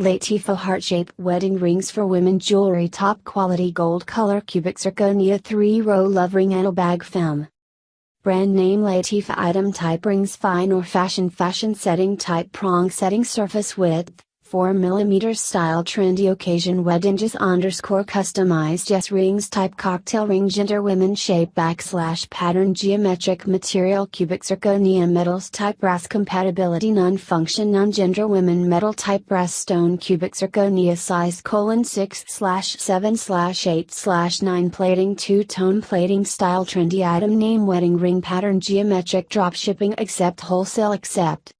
Latifah heart shape wedding rings for women. Jewelry top quality gold color. Cubic zirconia 3 row love ring and a bag femme. Brand name Latifa item. Type rings fine or fashion. Fashion setting. Type prong setting. Surface width 4mm style trendy occasion weddinges underscore customized yes rings type cocktail ring gender women shape backslash pattern geometric material cubic zirconia metals type brass compatibility non function non gender women metal type brass stone cubic zirconia size colon 6 slash 7 slash 8 slash 9 plating two tone plating style trendy item name wedding ring pattern geometric drop shipping accept wholesale accept